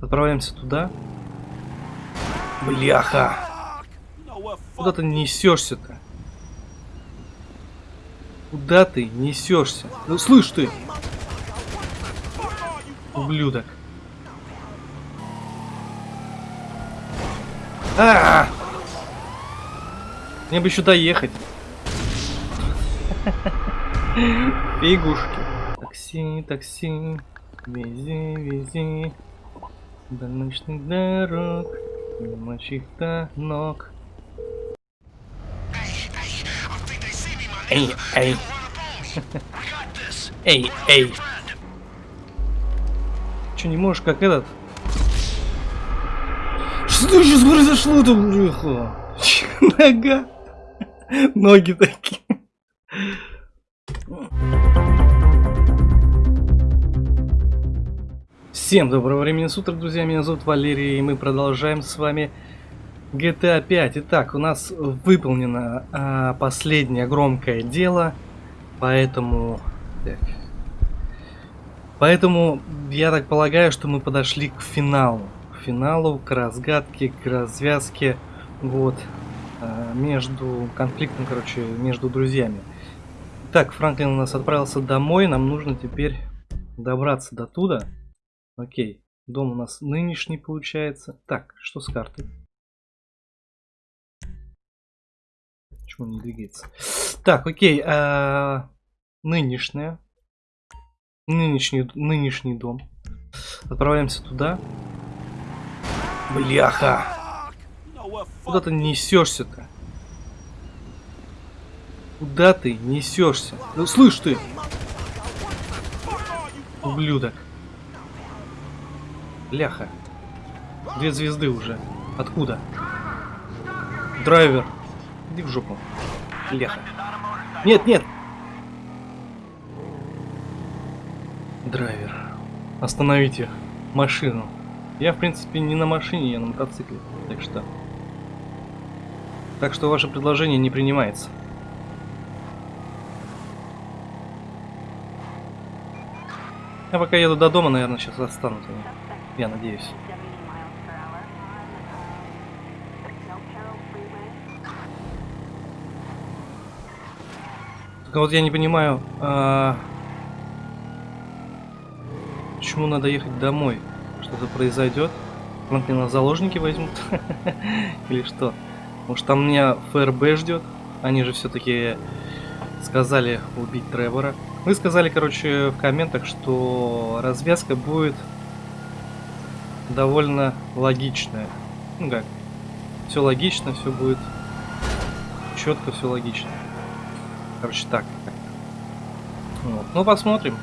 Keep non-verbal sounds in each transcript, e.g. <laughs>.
Отправляемся туда. Бляха! Куда ты несешься-то? Куда ты несешься? Ну, слышь ты! Ублюдок. А, -а, -а! Мне бы еще доехать. <laughs> Фигушки. Такси, такси. Вези, вези. До ночных дорог. Мимо чьих-то ног. Эй, эй. Эй, эй. Че, не можешь как этот? Что сейчас произошло-то, бляха? Нога. Ноги такие. Всем доброго времени суток, друзья. Меня зовут Валерий, и мы продолжаем с вами GTA 5. Итак, у нас выполнено а, последнее громкое дело, поэтому... Так. Поэтому я так полагаю, что мы подошли к финалу. К финалу, к разгадке, к развязке, вот, а, между конфликтом, короче, между друзьями. Так, Франклин у нас отправился домой, нам нужно теперь добраться до туда. Окей, дом у нас нынешний получается. Так, что с картой? Почему не двигается? Так, окей. А, нынешняя. Нынешний, нынешний дом. Отправляемся туда. Бляха! Куда ты несешься-то? Куда ты несешься? Ну, слышь ты! Ублюдок. Бляха. Две звезды уже. Откуда? Драйвер. Иди в жопу. Леха. Нет, нет. Драйвер. Остановите машину. Я, в принципе, не на машине, я на мотоцикле. Так что... Так что ваше предложение не принимается. Я пока еду до дома, наверное, сейчас останутся. Я надеюсь. Только вот я не понимаю, а... почему надо ехать домой? Что-то произойдет? Франклина заложники возьмут? <laughs> Или что? Может там меня ФРБ ждет? Они же все-таки сказали убить Тревора. Вы сказали, короче, в комментах, что развязка будет довольно логичная. Ну как? Все логично, все будет четко, все логично. Короче, так. Вот. Ну, посмотрим.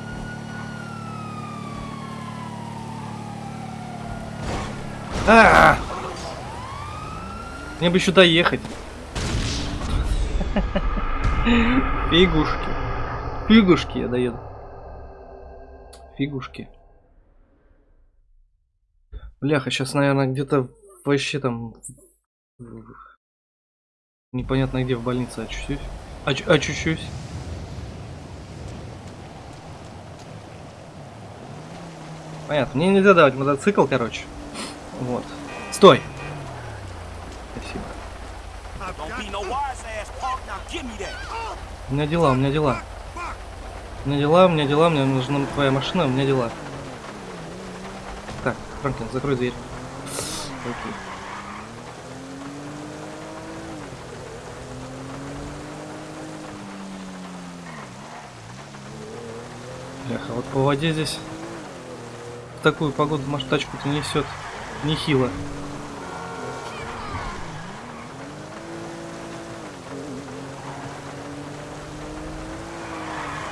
А, -а, а Мне бы еще доехать. Фигушки. Фигушки я доеду. Фигушки. Бляха, сейчас, наверное, где-то вообще там... Непонятно где в больнице очущусь. Оч очущусь. Понятно. Мне нельзя давать мотоцикл, короче. Вот. Стой! Спасибо. У меня дела, у меня дела. У меня дела, у меня дела, мне нужна твоя машина, у меня дела. Франклин, закрой дверь. Окей. Бляха, вот по воде здесь в такую погоду может тачку-то несет нехило.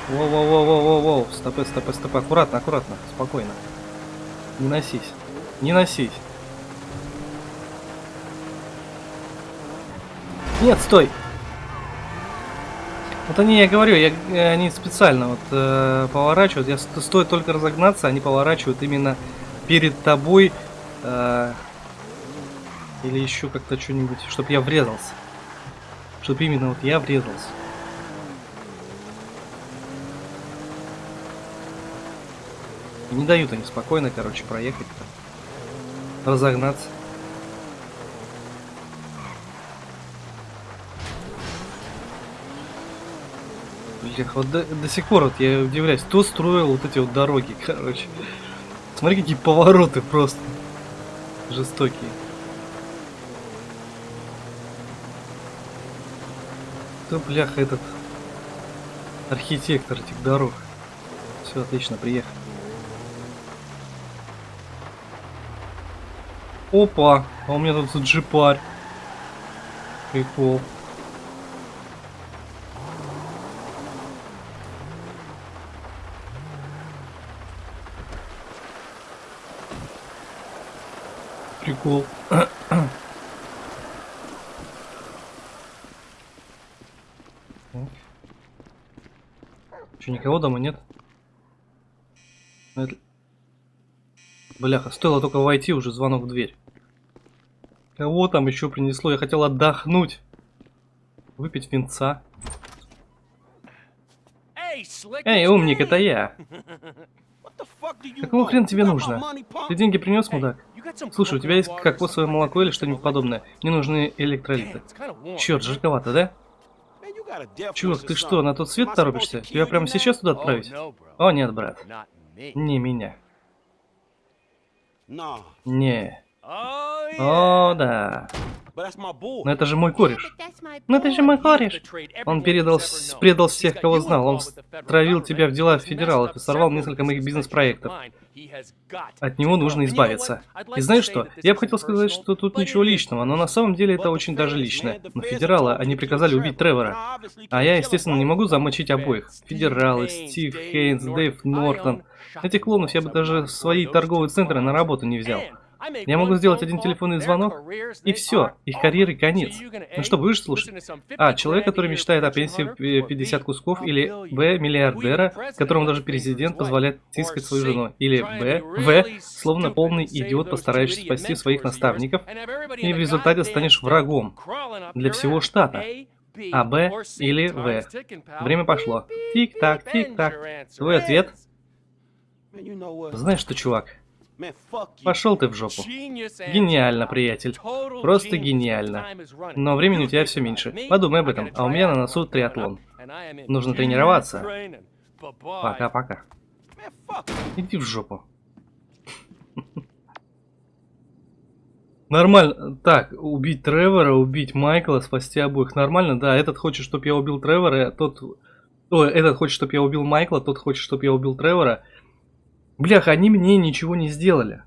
Воу-воу-воу-воу-воу, стопы, стопы, стопы, аккуратно, аккуратно, спокойно. Не носись, не носись. Нет, стой! Вот они, я говорю, я, э, они специально вот э, поворачивают. Я, стоит только разогнаться, они поворачивают именно перед тобой. Э, или еще как-то что-нибудь, чтобы я врезался. Чтобы именно вот я врезался. Не дают они спокойно, короче, проехать. -то. разогнаться. Блин, вот до, до сих пор вот я удивляюсь, кто строил вот эти вот дороги, <laughs> короче. Смотри, какие повороты просто жестокие. Кто, бляха, этот архитектор этих дорог? Все, отлично, приехали. Опа, а у меня тут джипарь. Прикол. Прикол. Че, никого дома нет? Ну, это... Бляха, стоило только войти, уже звонок в дверь. Кого там еще принесло? Я хотел отдохнуть. Выпить винца. Эй, умник, это я. Какого хрена тебе нужно? Ты деньги принес, мудак? Слушай, у тебя есть кокосовое молоко или что-нибудь подобное? Мне нужны электролиты. Черт, жарковато, да? Чувак, ты что, на тот свет торопишься? Тебя прямо сейчас туда отправить? О, нет, брат. Не меня. Не. О, да. Но это же мой кореш. Но это же мой кореш. Он передал, предал всех, кого знал. Он травил тебя в дела федералов и сорвал несколько моих бизнес-проектов. От него нужно избавиться. И знаешь что? Я бы хотел сказать, что тут ничего личного, но на самом деле это очень даже личное. Но федералы, они приказали убить Тревора. А я, естественно, не могу замочить обоих. Федералы, Стив Хейнс, Дэйв Нортон. Этих клонов я бы даже в свои торговые центры на работу не взял. Я могу сделать один телефонный звонок, и все, их карьеры конец. Ну что, будешь слушать? А, человек, который мечтает о пенсии 50 кусков, или Б, миллиардера, которому даже президент позволяет тискать свою жену, или Б, В, словно полный идиот, постарающийся спасти своих наставников, и в результате станешь врагом для всего штата. А, Б или В. Время пошло. Тик-так, тик-так. Твой ответ? Знаешь что, чувак? Пошел ты в жопу. Гениально, приятель. Просто гениально. Но времени у тебя все меньше. Подумай об этом, а у меня на носу триатлон. Нужно тренироваться. Пока-пока. Иди в жопу. Нормально. Так, убить Тревора, убить Майкла, спасти обоих. Нормально, да. Этот хочет, чтобы я убил Тревора, тот... Ой, этот хочет, чтобы я убил Майкла, тот хочет, чтобы я убил Тревора. Блях, они мне ничего не сделали.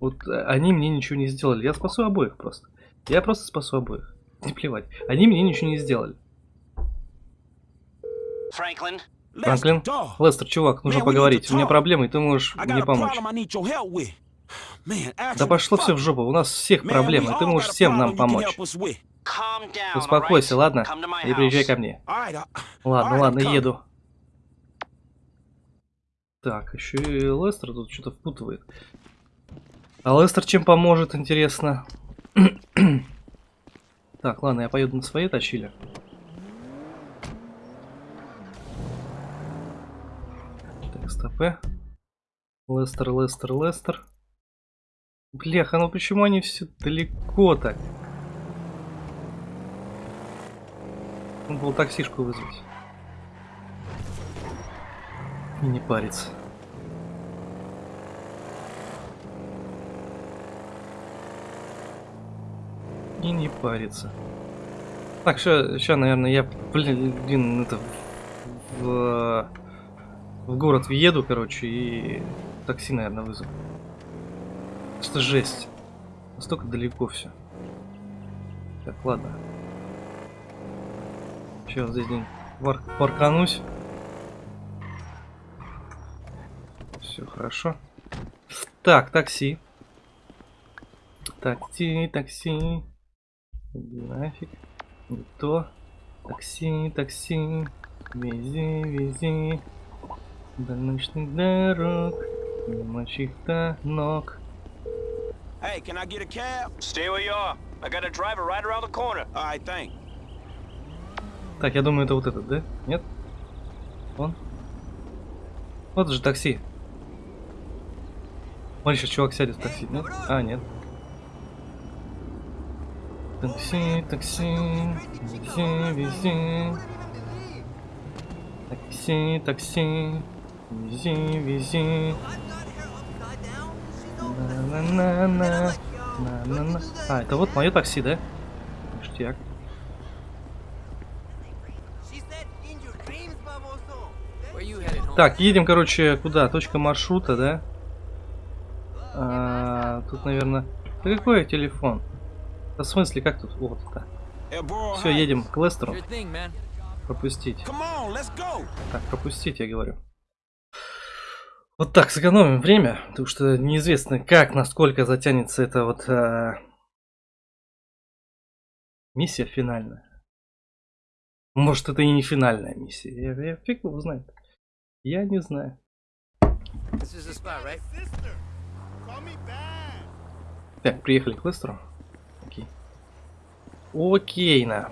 Вот э, они мне ничего не сделали. Я спасу обоих просто. Я просто спасу обоих. <laughs> Не плевать. Они мне ничего не сделали. Франклин? Франклин? Лестер, чувак, нужно поговорить. У меня проблемы, и ты можешь мне помочь. Да пошло все в жопу. У нас всех проблемы, и ты можешь всем нам помочь. Успокойся, ладно? И приезжай ко мне. Ладно, ладно, еду. Так, еще и Лестер тут что-то впутывает. А Лестер чем поможет, интересно? <clears throat> так, ладно, я поеду на своей тачиле. Так, стопы. Лестер, Лестер, Лестер. Бляха, ну почему они все далеко так? Надо было таксишку вызвать. И не париться. И не париться. Так, сейчас, наверное, я, блин, это в, в город въеду, короче, и такси, наверное, вызову. Что жесть. Настолько далеко все. Так, ладно. Сейчас здесь день парканусь. Все хорошо. Так, такси. Такси, такси. Нафиг. Не то. Такси, такси. Вези, вези. До ночных дорог. Мимо чьих-то ног. Hey, can I get a cab? Stay where you are. I got a driver right around the corner. Alright, thanks. Так, я думаю, это вот этот, да? Нет? Он? Вот же такси. Смотри, сейчас чувак сядет в такси. Нет? А, нет. Такси, такси, вези, вези. Такси, такси, вези, вези. На-на-на-на, на-на-на. А, это вот мое такси, да? Ништяк. Так, едем, короче, куда? Точка маршрута, да? А, тут, наверное... Да какой телефон? Да в смысле, как тут? Вот это. Все, едем к Лестеру. Пропустить. Так, пропустить, я говорю. Вот так, сэкономим время, потому что неизвестно, как, насколько затянется эта вот а... миссия финальная. Может, это и не финальная миссия. Я, я фиг его знает. Я не знаю. Так, приехали к Лестеру. Окей. Окей, на.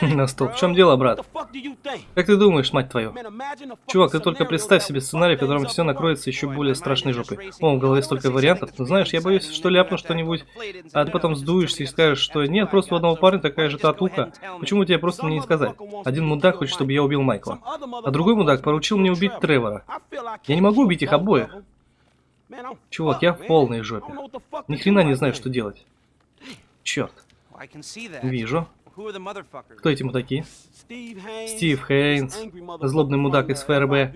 <laughs> На стол. В чем дело, брат? Как ты думаешь, мать твою? Чувак, ты только представь себе сценарий, в котором все накроется еще более страшной жопой. О, в голове столько вариантов. Ну знаешь, я боюсь, что ляпну что-нибудь, а ты потом сдуешься и скажешь, что нет, просто у одного парня такая же татуха. Почему тебе просто мне не сказать? Один мудак хочет, чтобы я убил Майкла. А другой мудак поручил мне убить Тревора. Я не могу убить их обоих. Чувак, я в полной жопе. Ни хрена не знаю, что делать. Черт. Вижу. Кто эти мудаки? Стив Хейнс, злобный мудак из ФРБ.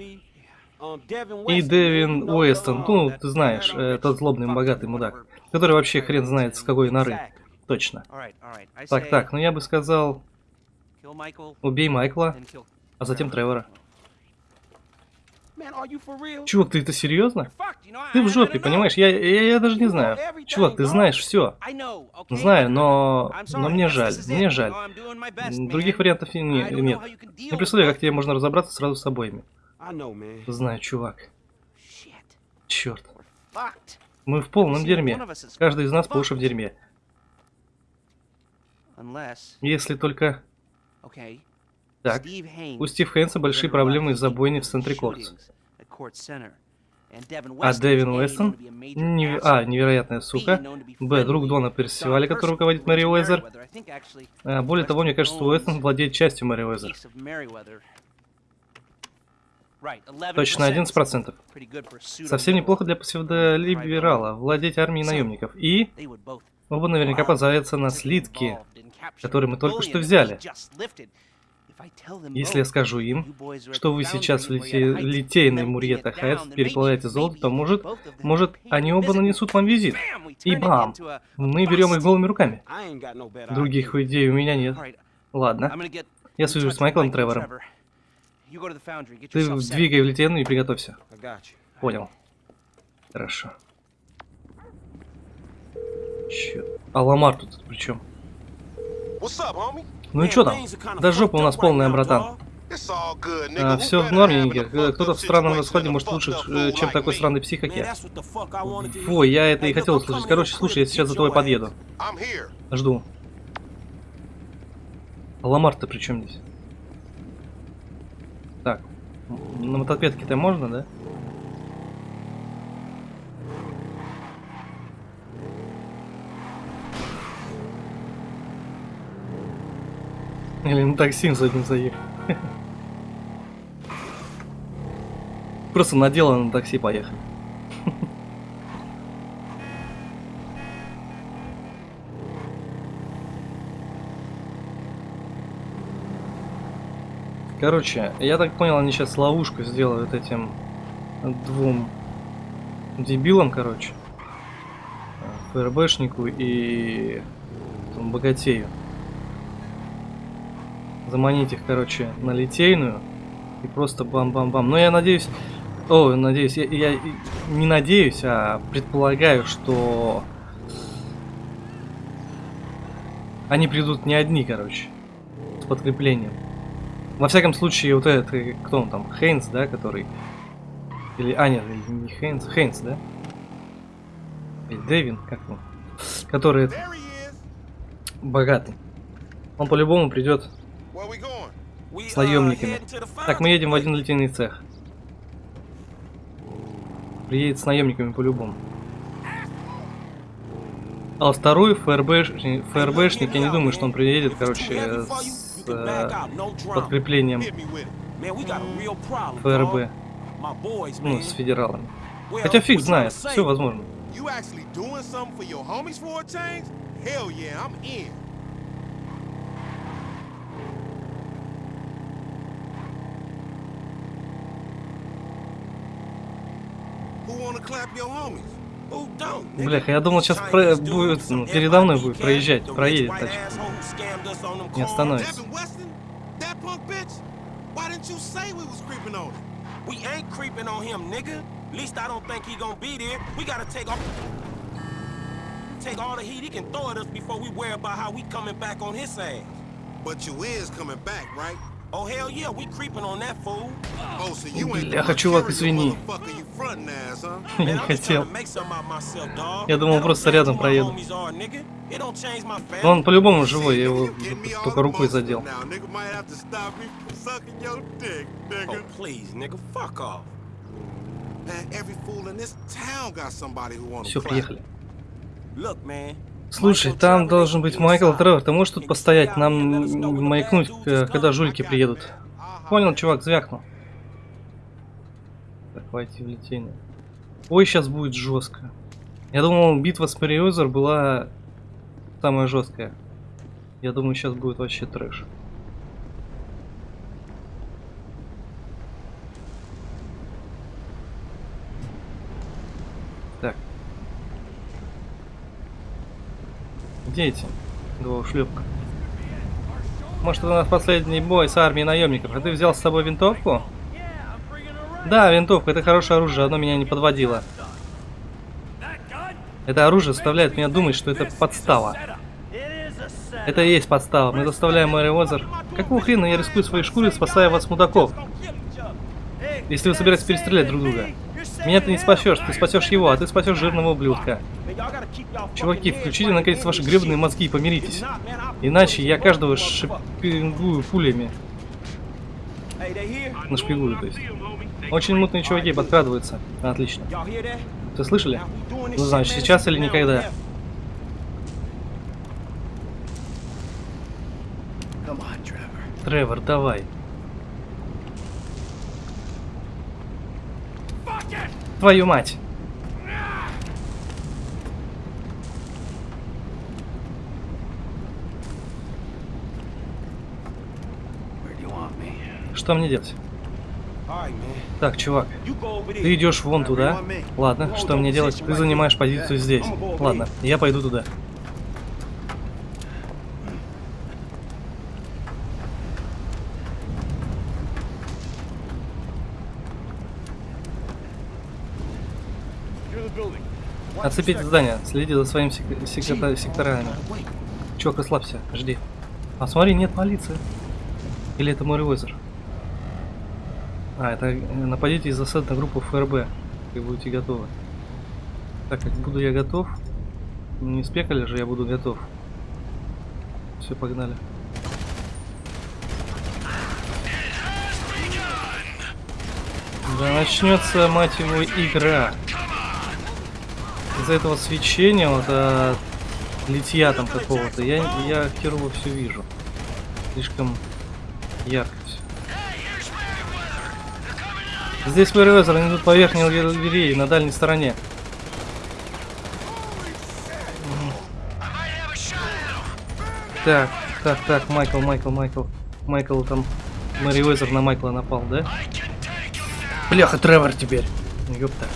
И Дэвин Уэстон, ну, ты знаешь, э, тот злобный богатый мудак, который вообще хрен знает с какой норы. Точно. Так, так, ну я бы сказал, убей Майкла, а затем Тревора. Чувак, ты это серьезно? Ты в жопе, понимаешь? Я, я, я даже не знаю. Чувак, ты знаешь все. Знаю, но, но мне жаль, мне жаль. Других вариантов не, нет. Не представляю, как тебе можно разобраться сразу с обоими. Знаю, чувак. Черт. Мы в полном дерьме. Каждый из нас по уши в дерьме. Если только... Так, у Стив Хэнса большие проблемы из-за бойни в центре Кортс. А Дэвин Уэстон? Не... А, невероятная сука. Б, друг Дона Персиваля, который руководит Мэри Уэзер. А, более того, мне кажется, Уэстон владеет частью Мэри Уэзер. Точно 11%. Совсем неплохо для псевдолиберала владеть армией наемников. И оба наверняка позарятся на слитки, которые мы только что взяли. Если я скажу им, что вы сейчас в лите... литейной Мурьета Хайтс переплавляете золото, то может, может, они оба нанесут вам визит. И бам! Мы берем их голыми руками. Других идей у меня нет. Ладно. Я свяжусь с Майклом Тревором. Ты двигай в литейную и приготовься. Понял. Хорошо. Черт. А Ламар тут при чем? Ну и что там? Да жопа у нас полная, братан. А, все в норме, Нигер. Кто-то в странном расходе может лучше, э, чем такой странный псих, как я. Фу, я это и хотел услышать. Короче, слушай, я сейчас за тобой подъеду. Жду. А Ламар-то при чем здесь? Так. На мотопедке-то можно, да? Или на такси с этим заехать. Просто на дело на такси поехать. Короче, я так понял, они сейчас ловушку сделают этим двум дебилам, короче. ФРБшнику и богатею заманить их, короче, на литейную. И просто бам-бам-бам. Но я надеюсь... О, надеюсь, я, я не надеюсь, а предполагаю, что... Они придут не одни, короче, с подкреплением. Во всяком случае, вот этот, э, кто он там, Хейнс, да, который... Или, а, нет, не Хейнс, Хейнс, да? Или Дэвин, как он? Который богатый. Он по-любому придет с наемниками. Так, мы едем в один литейный цех. Приедет с наемниками по-любому. А второй ФРБшник, ФРБшник, я не думаю, что он приедет, короче, с э, подкреплением ФРБ, ну, с федералами. Хотя фиг знает, все возможно. Блях, я думал, сейчас про будет, ну, передо мной будет проезжать, проедет тачка. Не остановится. We ain't creeping on him, nigga. At least I don't think he gonna be there. We gotta take off. Take all the heat he can throw at us before we worry about how we coming back on his ass. But you is coming back, right? Oh hell yeah, we creeping on that fool. Oh, Бляха, чувак, извини. Я <laughs> не хотел. Я думал, просто рядом проеду. Но он по-любому живой, я его только рукой задел. Все, приехали. Слушай, там должен быть Майкл Тревор. Ты можешь тут постоять? Нам маякнуть, э, когда жулики приедут. Понял, чувак, звякнул. Так, войти в литейную. Ой, сейчас будет жестко. Я думал, битва с Мариозер была самая жесткая. Я думаю, сейчас будет вообще трэш. Где эти? Двухшлюпка. Может, это у нас последний бой с армией наемников, а ты взял с собой винтовку? Да, винтовка, это хорошее оружие, оно меня не подводило. Это оружие заставляет меня думать, что это подстава. Это и есть подстава. Мы заставляем Мэри Озер. Какого хрена я рискую своей шкурой, спасая вас, мудаков? Если вы собираетесь перестрелять друг друга. Меня ты не спасешь, ты спасешь его, а ты спасешь жирного ублюдка. Чуваки, включите наконец ваши гребные мозги и помиритесь. Иначе я каждого шпингую пулями. Нашпигую, то есть. Очень мутные чуваки подкрадываются. Отлично. Вы слышали? Ну, значит, сейчас или никогда. Тревор, давай. Твою мать! Что мне делать? Так, чувак, ты идешь вон туда. Ладно, что мне делать? Ты занимаешь позицию здесь. Ладно, я пойду туда. Оцепить здание, следи за своими сек сектор секторами. Чувак, расслабься, жди. А смотри, нет полиции. Или это мой револьвер? А, это нападите из засад на группу ФРБ. Вы будете готовы. Так, как буду я готов. Не спекали же, я буду готов. Все, погнали. Да начнется, мать его, игра. Из-за этого свечения, вот от литья там какого-то, я, я херово все вижу. Слишком ярко все. Здесь Мэривезер, они идут по верхней галерее, на дальней стороне. Так, так, так, Майкл, Майкл, Майкл. Майкл там, Мэривезер на Майкла напал, да? Бляха, Тревор теперь. Ёпта.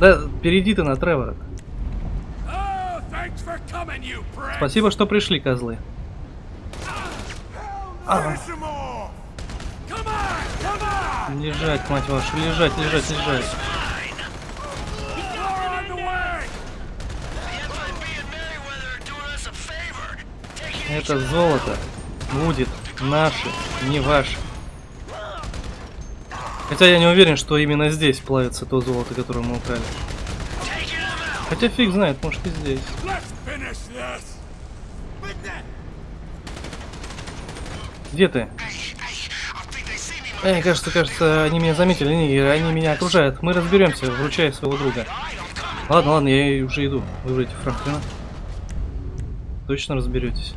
Да, перейди ты на Тревора. Спасибо, что пришли, козлы. А. Лежать, мать вашу, лежать, лежать, лежать. Это золото будет наше, не ваше. Хотя я не уверен, что именно здесь плавится то золото, которое мы украли. Хотя фиг знает, может и здесь. Где ты? Эй, кажется, кажется, они меня заметили, они, они меня окружают. Мы разберемся, вручая своего друга. Ладно, ладно, я уже иду. Выберите Франклина. Точно разберетесь.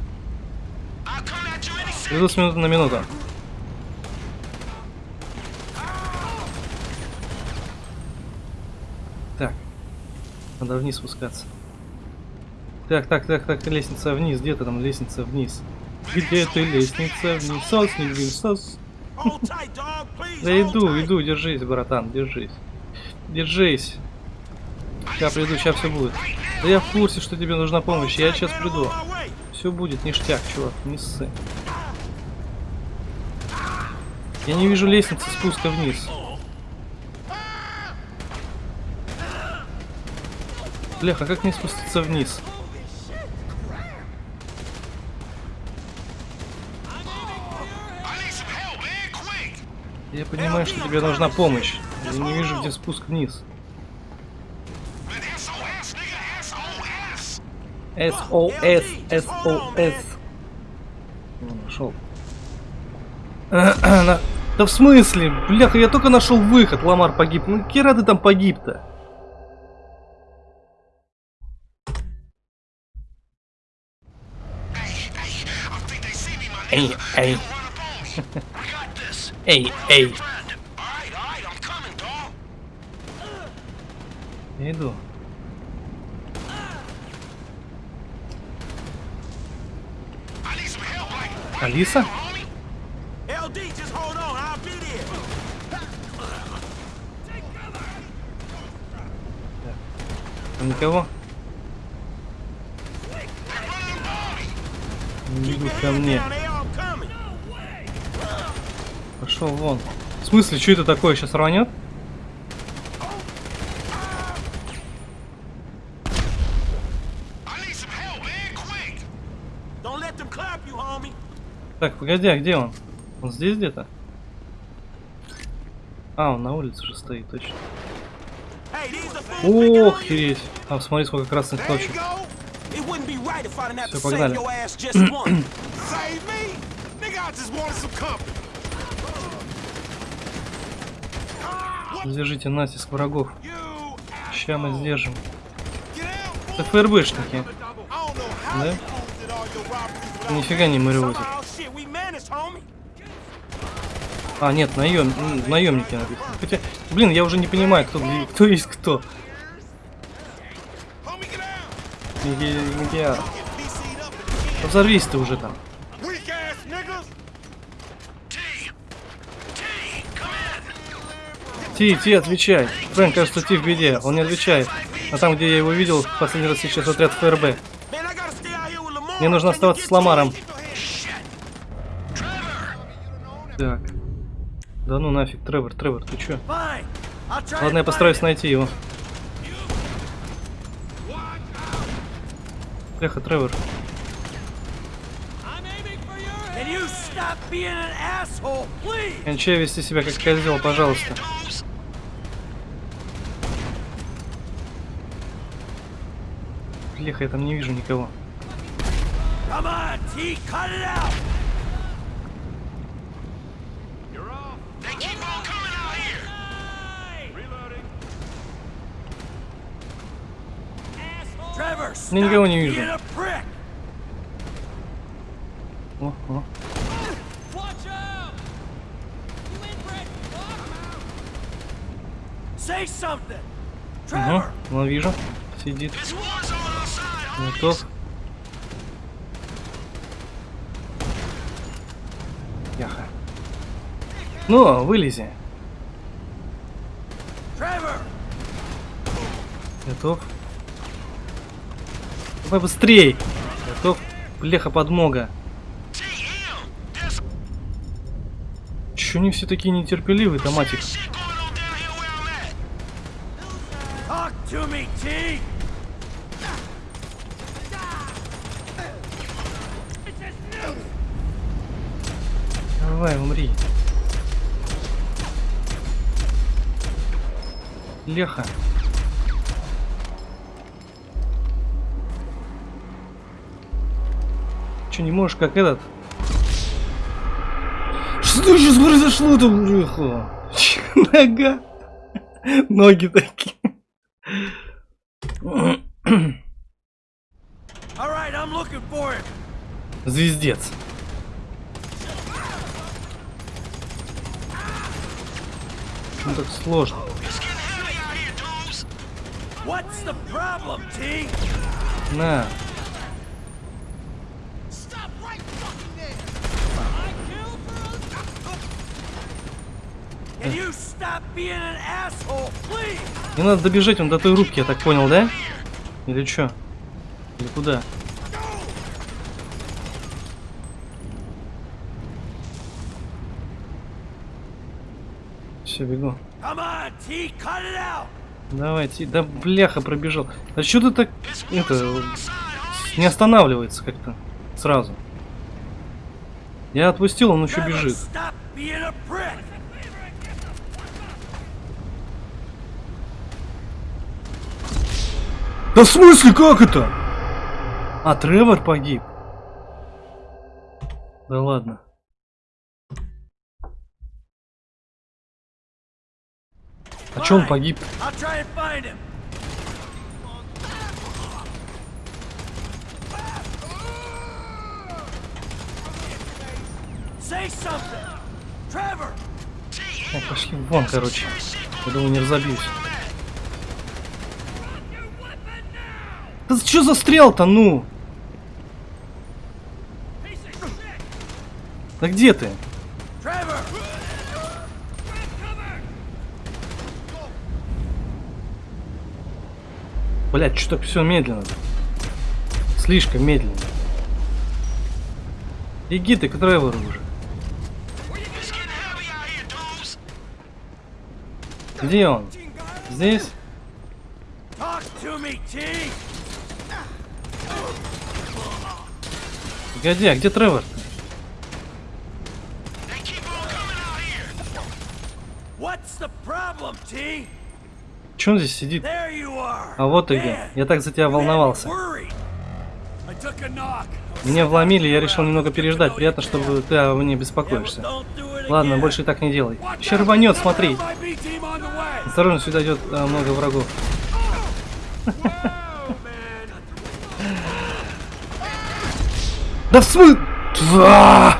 Иду с минуты на минуту. Надо вниз спускаться. Так, так, так, так, лестница вниз. Где ты там лестница вниз? Где ты лестница вниз? Сосник, блин, сос. Да иду, иду, держись, братан, держись. Держись. Я приду, сейчас все будет. Да я в курсе, что тебе нужна помощь, я сейчас приду. Все будет ништяк, чувак, не ссы. Я не вижу лестницы спуска вниз. Бляха, как мне спуститься вниз? Я понимаю, что тебе нужна помощь. Я не вижу, где спуск вниз. СОС, СОС. Нашел. <clears throat> Да в смысле? Бляха, я только нашел выход, Ламар погиб. Ну, кера ты там погиб-то? Эй, эй. Эй, эй. Я иду. Алиса? Никого? Не идут ко мне. Пошел вон. В смысле, что это такое сейчас рванет? Так, погоди, а где он? Он здесь где-то? А, он на улице же стоит, точно. Ох, хереть. А, смотри, сколько красных точек. Все, погнали. <clears throat> Сдержите натиск врагов. Ща мы сдержим. Это ФРБшники. Да? Нифига не моревозят. А, нет, наем... наемники. Хотя, блин, я уже не понимаю, кто, кто есть кто. Мегиар. Взорвись ты уже там. Ти, Ти, отвечай. Фрэнк, кажется, Ти в беде. Он не отвечает. А там, где я его видел, последний раз сейчас отряд ФРБ. Мне нужно оставаться с Ламаром. Так. Да ну нафиг, Тревор, Тревор, ты чё? Ладно, я постараюсь найти его. Эхо, Тревор. Кончай вести себя как козел, пожалуйста. Леха, я там не вижу никого. Я никого не вижу. О, о. Угу, ну вижу. Сидит. Готов. Яха. Ну, вылези. Готов. Давай быстрей. Готов. Бляха подмога. Чё они все такие нетерпеливые, томатик? Леха. Че, не можешь, как этот? Что сейчас произошло-то, Леха? <laughs> Нога. Ноги такие. Звездец. Почему так сложно? What's the problem, T? На. Stop right fucking there. Can you stop being an asshole, please? Мне надо добежать он до той рубки, я так понял, да? Или чё? Или куда? Все, бегу. Come on, T, cut it out. Давайте. Да бляха пробежал. А что ты так это не останавливается как-то сразу? Я отпустил, он еще бежит. Да в смысле, как это? А, Тревор погиб. Да ладно. А чё он погиб? Ну, пошли вон, короче. Я думаю, не разобьюсь. Да что за стрел-то, ну? Да где ты? Блять, что так все медленно. Слишком медленно. Иди ты к Тревору уже. Где он? Здесь? Погоди, а где Тревор? Че он здесь сидит? А вот где. Man, Я так за тебя волновался. Меня вломили, я решил немного переждать. Приятно, что ты о мне беспокоишься. Ладно, больше так не делай. Еще рванет, смотри. Осторожно, сюда идет а, много врагов. Да в смы... Тва!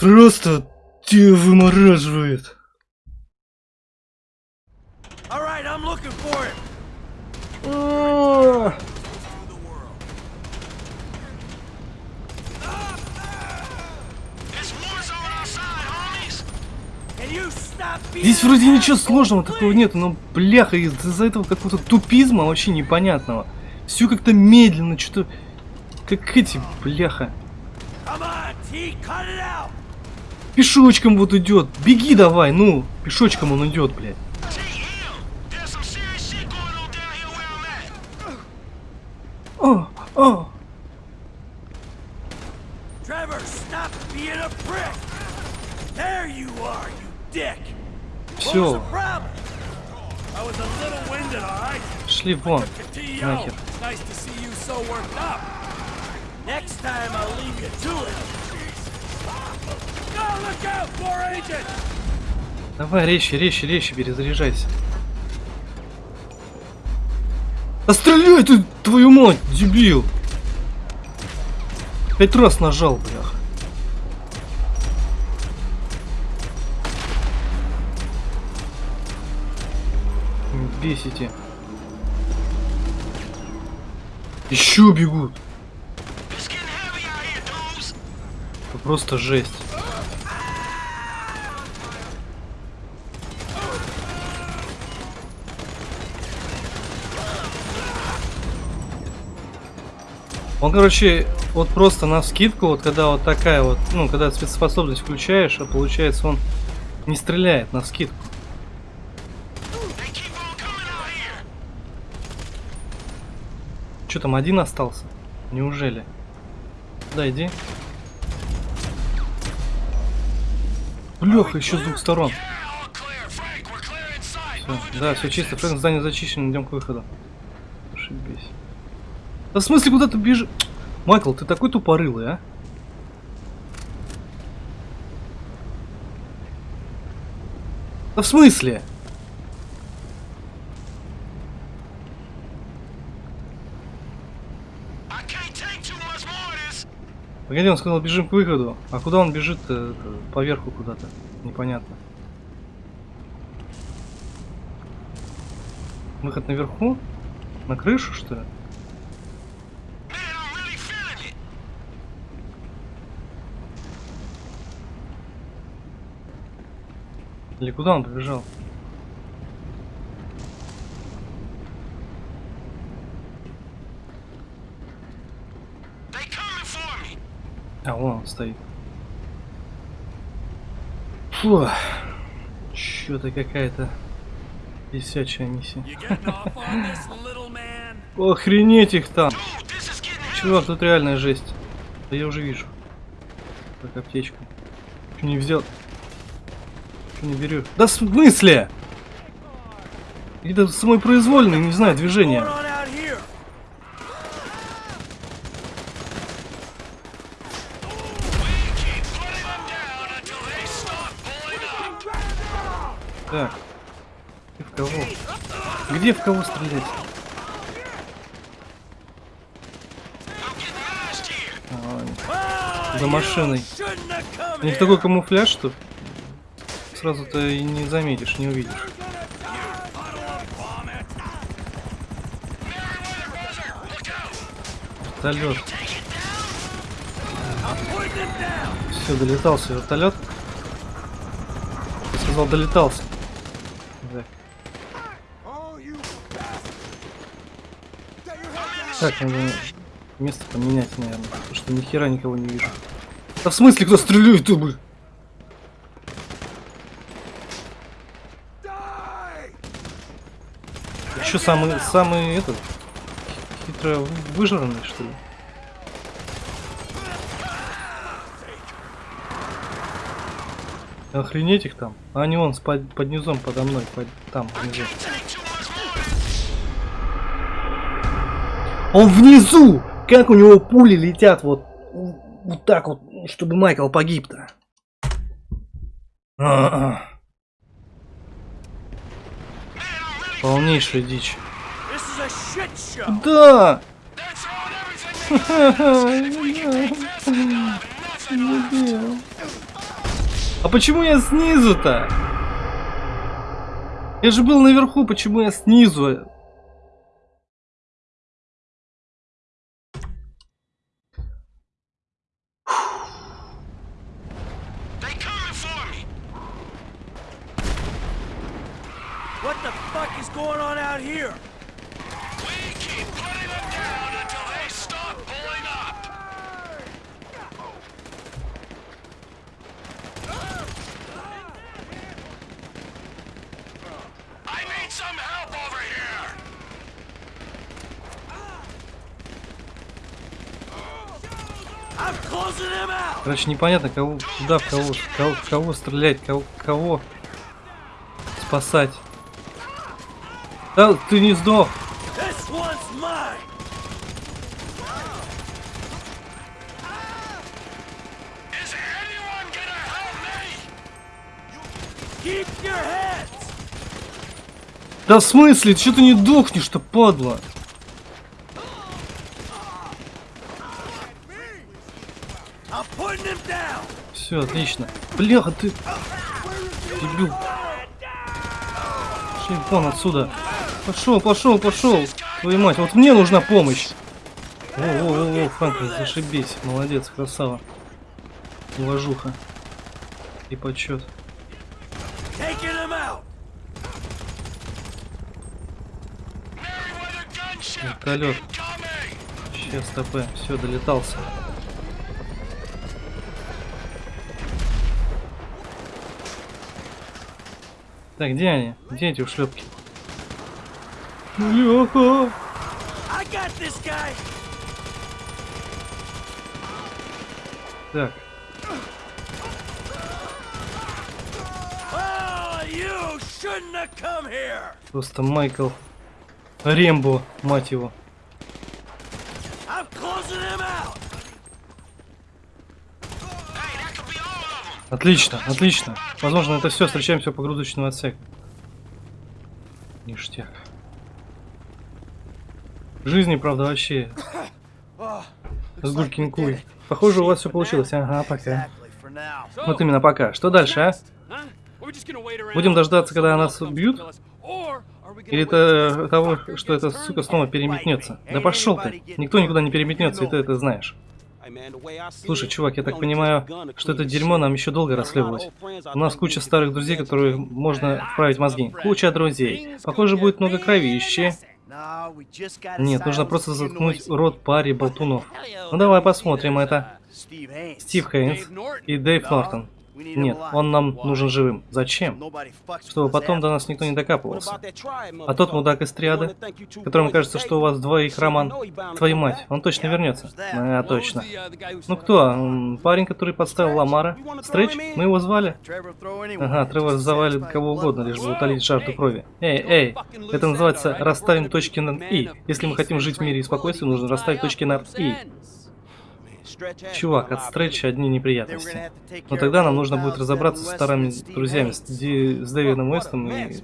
Просто тебя вымораживает. All right, I'm looking for him. Can you stop being Здесь вроде ничего сложного такого нет, но бляха из-за этого какого-то тупизма вообще непонятного. Все как-то медленно, что-то как эти, бляха. It. Пешочком вот идет. Беги давай, ну. Пешочком он идет, блядь. О, о. Trevor, stop being a prick. There you are, you dick. What was Все, the problem? I was a little winded, all right? шли вон. T.O. Нахер. It's nice to see you so worked up. Next time I'll leave you to it. Давай, резче, резче, резче, перезаряжайся. Да стреляй ты, твою мать, дебил! Пять раз нажал, блях. Бесите. Еще бегут. Это просто жесть. Он, короче, вот просто на скидку, вот когда вот такая вот, ну, когда спецспособность включаешь, а получается он не стреляет на скидку. Что там, один остался? Неужели? Да, иди. Бляха, еще с двух сторон. Всё, да, все чисто. Фрэнк, здание зачищено, идем к выходу. Ошибись. Да в смысле куда ты бежишь? Майкл, ты такой тупорылый, а? Да в смысле? Погоди, он сказал, бежим к выходу. А куда он бежит? -то? Э, поверху куда-то. Непонятно. Выход наверху? На крышу, что ли? Или куда он побежал? А, вон он стоит. Фу. Что-то какая-то висячая миссия. Охренеть их там! Чувак, тут реальная жесть. Да я уже вижу. Так, аптечку. Че не взял? Че не берешь? Да в смысле? Это самый произвольный, не знаю, движение. Так. Где в кого? Где в кого стрелять? А, За машиной. У них такой камуфляж, что сразу-то и не заметишь, не увидишь. Вертолет. Все, долетался вертолет. Я сказал, долетался. Так. Надо место поменять, наверное. Потому что ни хера никого не вижу. Да в смысле, кто стреляет тут, блин? Еще самый, самый этот, хитро выжранный, что ли? Охренеть их там. А вон с под, под низом подо мной, под, там, внизу. Он внизу! Как у него пули летят вот, вот так вот, чтобы Майкл погиб-то. А-а. Полнейшая дичь. This is a shit show. Да! They're throwing everything they got. We can take this and nothing else. А почему я снизу-то? Я же был наверху, почему я снизу? Короче, непонятно, кого, куда, в кого, кого, кого стрелять, кого, кого спасать. Да, ты не сдох. Да в смысле? Че ты не дохнешь-то, падла? Все, отлично. Бляха, ты... Дебил. Пошли вон отсюда. Пошел, пошел, пошел. Твою мать, вот мне нужна помощь. О-о-о, Франклин, зашибись. Молодец, красава. Уважуха. И gunship Вертолет. Сейчас ТП. Все, долетался. Так, где они? Где эти ушлепки? Леха! Так, просто Майкл Рембо, мать его. Отлично, отлично. Возможно, это все. Встречаемся по погрузочному отсеку. Ништяк. Жизни, правда, вообще с Гулькин. Похоже, у вас все получилось. Ага, пока. Вот именно пока. Что дальше, а? Будем дождаться, когда нас убьют? Или это того, что эта сука снова переметнется? Да пошел ты. Никто никуда не переметнется, и ты это знаешь. Слушай, чувак, я так понимаю, что это дерьмо нам еще долго расследовать. У нас куча старых друзей, которые можно вправить мозги. Куча друзей. Похоже, будет много кровищи. Нет, нужно просто заткнуть рот паре болтунов. Ну давай посмотрим это. Стив Хейнс и Дэйв Нортон. Нет, он нам нужен живым. Зачем? Чтобы потом до нас никто не докапывался. А тот мудак из триады, которому кажется, что у вас двоих роман, твою мать, он точно вернется. А, точно. Ну кто? Парень, который подставил Ламара? Стрэч? Мы его звали? Ага, Тревор завалит кого угодно, лишь бы утолить жажду крови. Эй, эй, это называется расставим точки над «и». Если мы хотим жить в мире и спокойствии, нужно расставить точки над «и». Чувак, от Стретча одни неприятности. Но тогда нам нужно будет разобраться с старыми друзьями, с. Ди- с Дэвидом Уэстом и...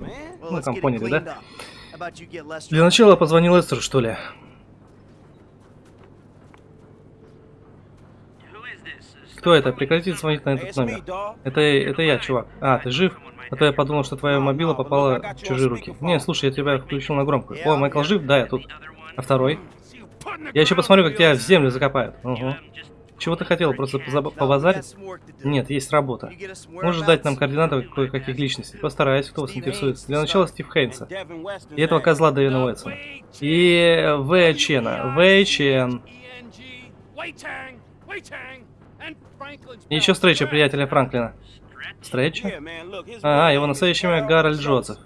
Ну, там поняли, да? Для начала позвони Лестеру, что ли? Кто это? Прекратите звонить на этот номер. Это, это я, чувак. А, ты жив? А то я подумал, что твоя мобила попала в чужие руки. Не, слушай, я тебя включил на громкую. О, Майкл жив? Да, я тут. А второй? Я еще посмотрю, как тебя в землю закопают. Угу. Чего ты хотел? Просто побазарить? Нет, есть работа. Можешь дать нам координаты кое-каких личностей? Постараюсь, кто вас интересует. Для начала Стив Хейнса. И этого козла Дэвина Уэтсона. И В. Чена. В. Чен. И еще встреча приятеля Франклина. Встреча? А, его настоящее имя Гарольд Джозеф.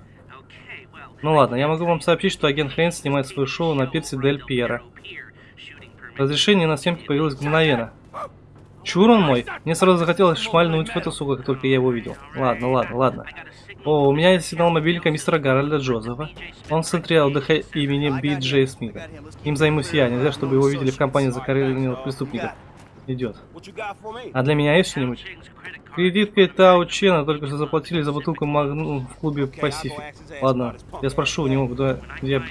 Ну ладно, я могу вам сообщить, что агент Хейнс снимает свое шоу на пирсе Дель Пьера. Разрешение на съемки появилось мгновенно. Чур он мой? Мне сразу захотелось шмальнуть в эту сука, как только я его увидел. Ладно, ладно, ладно. О, у меня есть сигнал мобильника мистера Гарольда Джозефа. Он в центре отдыха имени Би Джей Смита. Им займусь я, нельзя, чтобы его видели в компании закоренелых преступников. Идет. А для меня есть что-нибудь? Кредиткой Тау Чена только что заплатили за бутылку Магнум в клубе Пасифик. Ладно, я спрошу у него, куда я...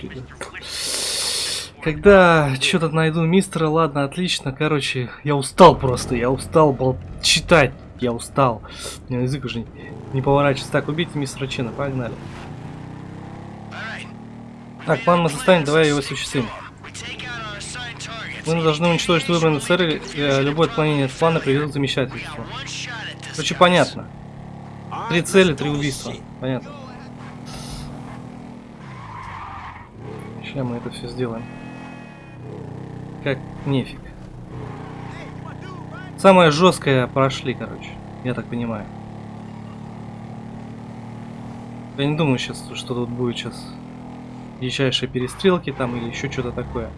Когда что-то найду мистера, ладно, отлично. Короче, я устал просто, я устал бол... читать. Я устал. У меня язык уже не, не поворачивается. Так, убейте мистера Чена, погнали. Так, план мы составим, давай его осуществим. Мы должны уничтожить выбранные цели, э, любое отклонение от плана приведет к замешательству. Короче, понятно. Три цели, три убийства. Понятно. Сейчас мы это все сделаем. Как нефиг. Самое жесткое прошли, короче. Я так понимаю. Я не думаю сейчас, что тут будет сейчас дичайшие перестрелки там или еще что-то такое.